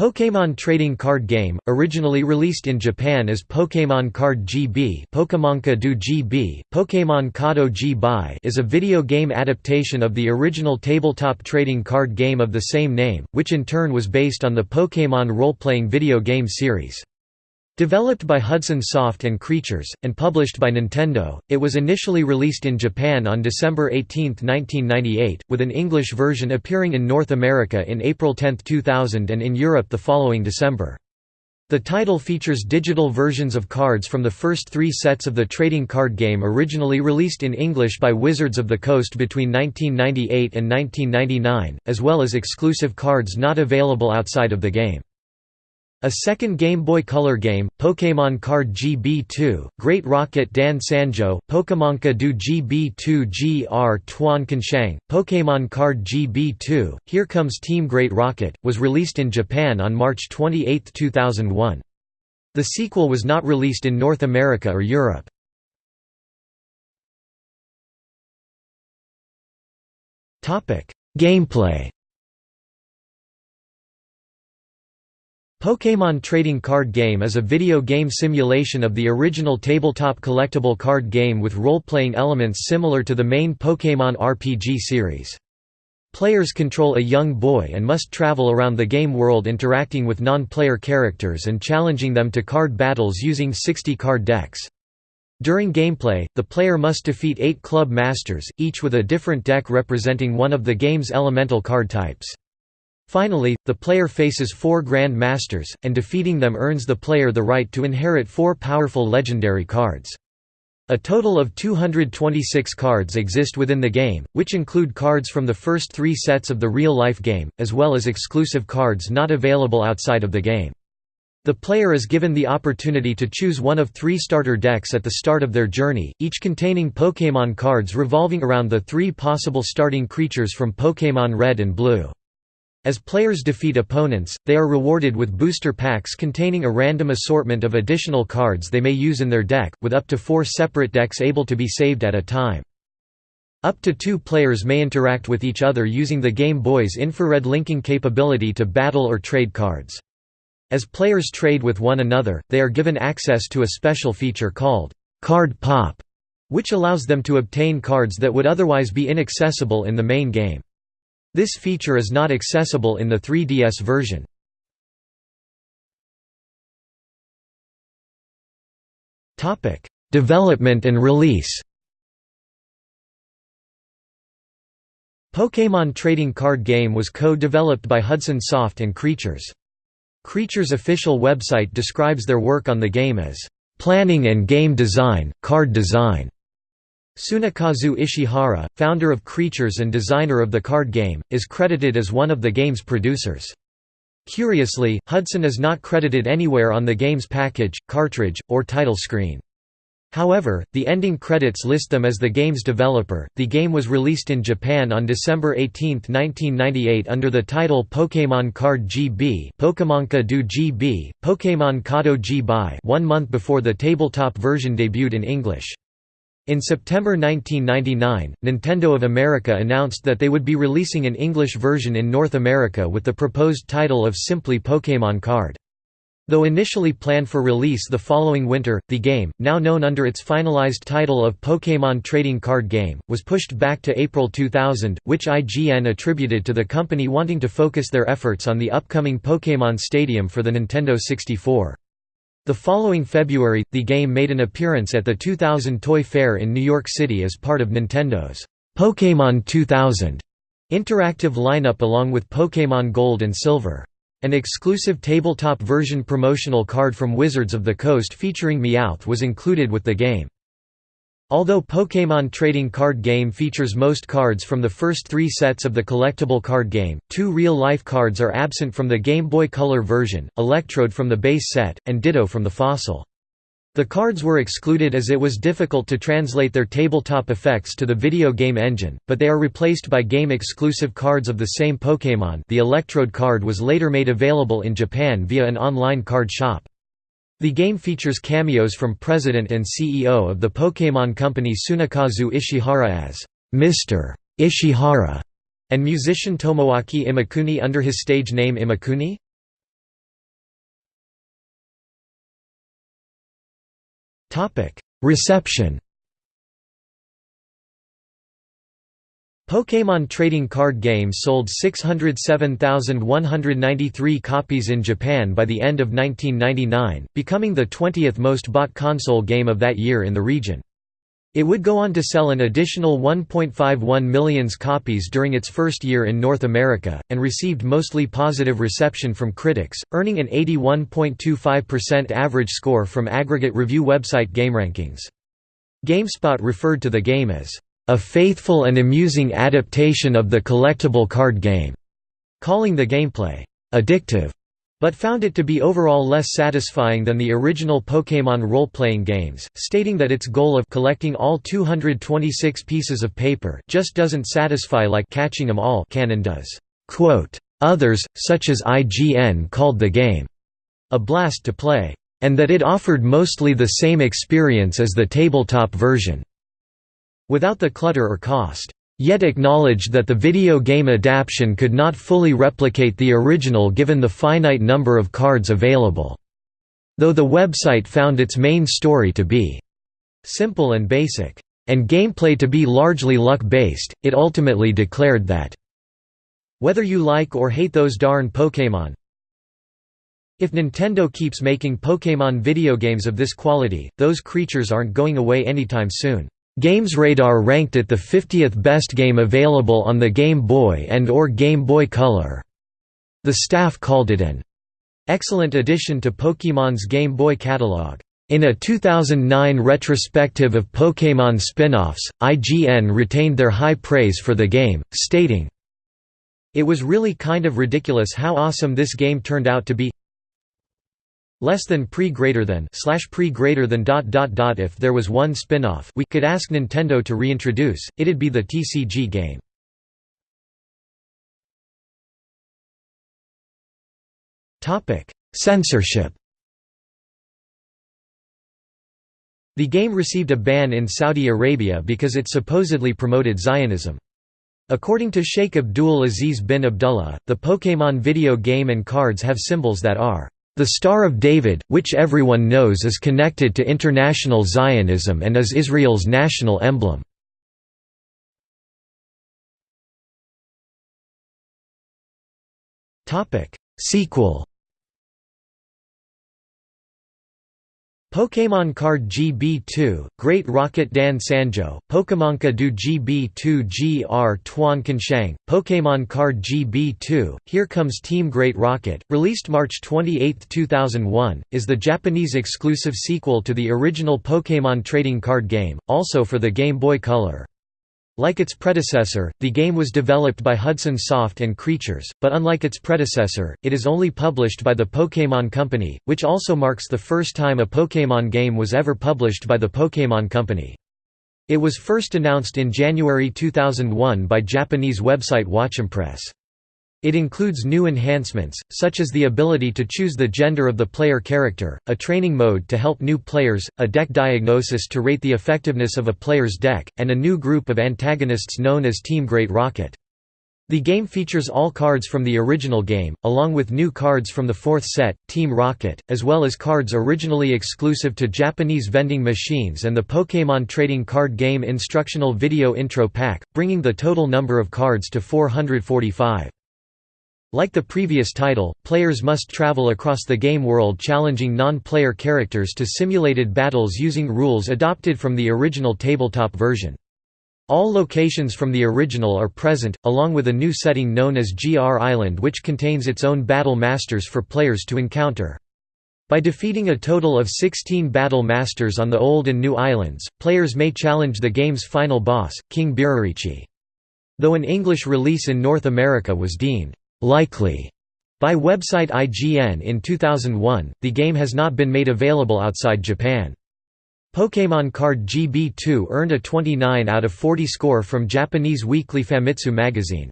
Pokémon trading card game, originally released in Japan as Pokémon Card GB do GB, Pokémon Kado G is a video game adaptation of the original tabletop trading card game of the same name, which in turn was based on the Pokémon role-playing video game series. Developed by Hudson Soft and Creatures, and published by Nintendo, it was initially released in Japan on December 18, 1998, with an English version appearing in North America in April 10, 2000 and in Europe the following December. The title features digital versions of cards from the first three sets of the trading card game originally released in English by Wizards of the Coast between 1998 and 1999, as well as exclusive cards not available outside of the game. A second Game Boy Color game, Pokémon Card GB2, Great Rocket Dan Sanjo, Pokémonka do GB2 GR Tuan Kanshang, Pokémon Card GB2, Here Comes Team Great Rocket, was released in Japan on March 28, 2001. The sequel was not released in North America or Europe. Gameplay Pokémon Trading Card Game is a video game simulation of the original tabletop collectible card game with role-playing elements similar to the main Pokémon RPG series. Players control a young boy and must travel around the game world interacting with non-player characters and challenging them to card battles using 60 card decks. During gameplay, the player must defeat eight club masters, each with a different deck representing one of the game's elemental card types. Finally, the player faces four Grand Masters, and defeating them earns the player the right to inherit four powerful legendary cards. A total of 226 cards exist within the game, which include cards from the first three sets of the real-life game, as well as exclusive cards not available outside of the game. The player is given the opportunity to choose one of three starter decks at the start of their journey, each containing Pokémon cards revolving around the three possible starting creatures from Pokémon Red and Blue. As players defeat opponents, they are rewarded with booster packs containing a random assortment of additional cards they may use in their deck, with up to four separate decks able to be saved at a time. Up to two players may interact with each other using the Game Boy's infrared linking capability to battle or trade cards. As players trade with one another, they are given access to a special feature called Card Pop, which allows them to obtain cards that would otherwise be inaccessible in the main game. This feature is not accessible in the 3DS version. Development and release Pokémon trading card game was co-developed by Hudson Soft and Creatures. Creatures' official website describes their work on the game as, "...planning and game design, card design." Tsunekazu Ishihara, founder of Creatures and designer of the card game, is credited as one of the game's producers. Curiously, Hudson is not credited anywhere on the game's package, cartridge, or title screen. However, the ending credits list them as the game's developer. The game was released in Japan on December 18, 1998 under the title Pokémon Card GB, Pokémonka do GB, Pokémon Kado G one month before the tabletop version debuted in English. In September 1999, Nintendo of America announced that they would be releasing an English version in North America with the proposed title of simply Pokémon Card. Though initially planned for release the following winter, the game, now known under its finalized title of Pokémon Trading Card Game, was pushed back to April 2000, which IGN attributed to the company wanting to focus their efforts on the upcoming Pokémon Stadium for the Nintendo 64. The following February, the game made an appearance at the 2000 Toy Fair in New York City as part of Nintendo's Pokémon 2000 interactive lineup along with Pokémon Gold and Silver. An exclusive tabletop version promotional card from Wizards of the Coast featuring Meowth was included with the game. Although Pokémon trading card game features most cards from the first three sets of the collectible card game, two real-life cards are absent from the Game Boy Color version, Electrode from the base set, and Ditto from the Fossil. The cards were excluded as it was difficult to translate their tabletop effects to the video game engine, but they are replaced by game-exclusive cards of the same Pokémon the Electrode card was later made available in Japan via an online card shop. The game features cameos from president and CEO of the Pokémon company Tsunekazu Ishihara as Mr. Ishihara and musician Tomoaki Imakuni under his stage name Imakuni. Reception Pokémon trading card game sold 607,193 copies in Japan by the end of 1999, becoming the 20th most bought console game of that year in the region. It would go on to sell an additional 1.51 million copies during its first year in North America, and received mostly positive reception from critics, earning an 81.25% average score from aggregate review website GameRankings. GameSpot referred to the game as a faithful and amusing adaptation of the collectible card game, calling the gameplay addictive, but found it to be overall less satisfying than the original Pokémon role-playing games, stating that its goal of collecting all 226 pieces of paper just doesn't satisfy like catching them all canon does. Others, such as IGN called the game a blast to play, and that it offered mostly the same experience as the tabletop version without the clutter or cost, yet acknowledged that the video game adaptation could not fully replicate the original given the finite number of cards available. Though the website found its main story to be simple and basic, and gameplay to be largely luck-based, it ultimately declared that, "...whether you like or hate those darn Pokémon, if Nintendo keeps making Pokémon video games of this quality, those creatures aren't going away anytime soon." GamesRadar ranked it the 50th best game available on the Game Boy and or Game Boy Color. The staff called it an excellent addition to Pokémon's Game Boy catalog. In a 2009 retrospective of Pokémon spin-offs, IGN retained their high praise for the game, stating, It was really kind of ridiculous how awesome this game turned out to be less than pre greater than slash pre greater than dot dot dot if there was one spin-off we could ask Nintendo to reintroduce, it'd be the TCG game. Censorship The game received a ban in Saudi Arabia because it supposedly promoted Zionism. According to Sheikh Abdul Aziz bin Abdullah, the Pokémon video game and cards have symbols that are the Star of David, which everyone knows is connected to international Zionism and is Israel's national emblem. Sequel Pokémon Card GB2, Great Rocket Dan Sanjo, Pokémonka du GB2 GR Tuan Kanshang, Pokémon Card GB2, Here Comes Team Great Rocket, released March 28, 2001, is the Japanese exclusive sequel to the original Pokémon trading card game, also for the Game Boy Color. Like its predecessor, the game was developed by Hudson Soft and Creatures, but unlike its predecessor, it is only published by the Pokémon Company, which also marks the first time a Pokémon game was ever published by the Pokémon Company. It was first announced in January 2001 by Japanese website WatchImpress. It includes new enhancements, such as the ability to choose the gender of the player character, a training mode to help new players, a deck diagnosis to rate the effectiveness of a player's deck, and a new group of antagonists known as Team Great Rocket. The game features all cards from the original game, along with new cards from the fourth set, Team Rocket, as well as cards originally exclusive to Japanese vending machines and the Pokémon trading card game instructional video intro pack, bringing the total number of cards to 445. Like the previous title, players must travel across the game world challenging non-player characters to simulated battles using rules adopted from the original tabletop version. All locations from the original are present, along with a new setting known as GR Island which contains its own battle masters for players to encounter. By defeating a total of 16 battle masters on the old and new islands, players may challenge the game's final boss, King Birarichi. Though an English release in North America was deemed likely by website IGN in 2001, the game has not been made available outside Japan. Pokémon Card GB2 earned a 29 out of 40 score from Japanese weekly Famitsu magazine.